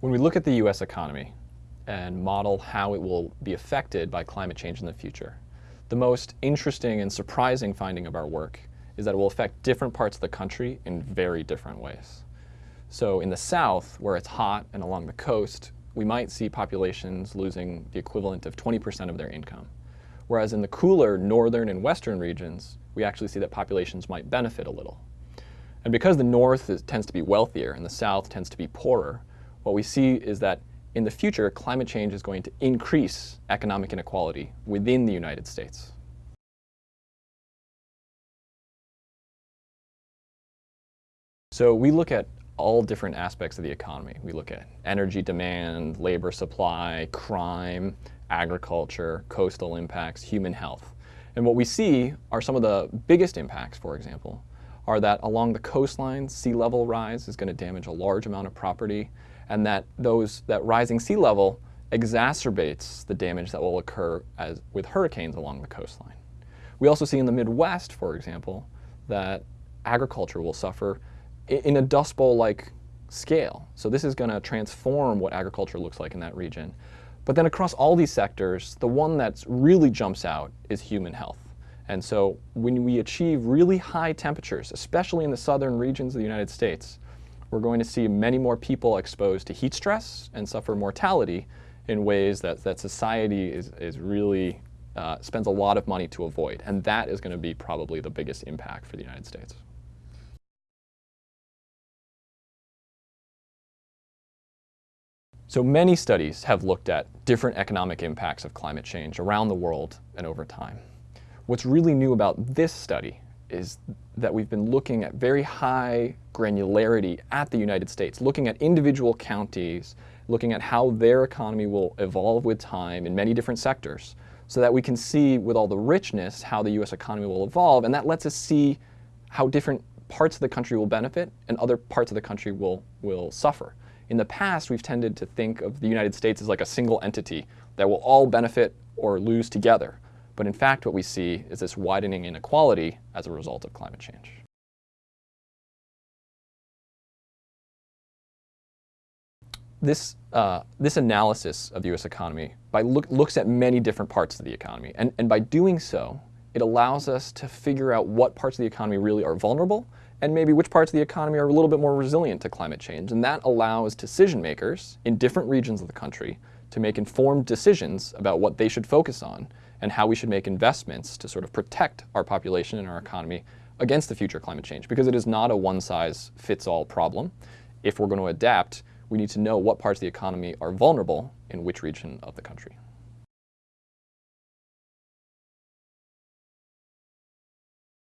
When we look at the U.S. economy and model how it will be affected by climate change in the future, the most interesting and surprising finding of our work is that it will affect different parts of the country in very different ways. So in the south, where it's hot and along the coast, we might see populations losing the equivalent of 20% of their income. Whereas in the cooler northern and western regions, we actually see that populations might benefit a little. And because the north is, tends to be wealthier and the south tends to be poorer, what we see is that in the future, climate change is going to increase economic inequality within the United States. So we look at all different aspects of the economy. We look at energy demand, labor supply, crime, agriculture, coastal impacts, human health. And what we see are some of the biggest impacts, for example, are that along the coastline, sea level rise is going to damage a large amount of property and that those that rising sea level exacerbates the damage that will occur as with hurricanes along the coastline. We also see in the Midwest, for example, that agriculture will suffer in a Dust Bowl-like scale. So this is going to transform what agriculture looks like in that region. But then across all these sectors, the one that really jumps out is human health. And so when we achieve really high temperatures, especially in the southern regions of the United States, we're going to see many more people exposed to heat stress and suffer mortality in ways that, that society is, is really uh, spends a lot of money to avoid. And that is going to be probably the biggest impact for the United States. So many studies have looked at different economic impacts of climate change around the world and over time. What's really new about this study is that we've been looking at very high granularity at the United States, looking at individual counties, looking at how their economy will evolve with time in many different sectors, so that we can see with all the richness how the US economy will evolve, and that lets us see how different parts of the country will benefit and other parts of the country will, will suffer. In the past, we've tended to think of the United States as like a single entity that will all benefit or lose together. But in fact, what we see is this widening inequality as a result of climate change. This, uh, this analysis of the US economy by look, looks at many different parts of the economy. And, and by doing so, it allows us to figure out what parts of the economy really are vulnerable and maybe which parts of the economy are a little bit more resilient to climate change. And that allows decision makers in different regions of the country to make informed decisions about what they should focus on and how we should make investments to sort of protect our population and our economy against the future climate change because it is not a one-size-fits-all problem. If we're going to adapt, we need to know what parts of the economy are vulnerable in which region of the country.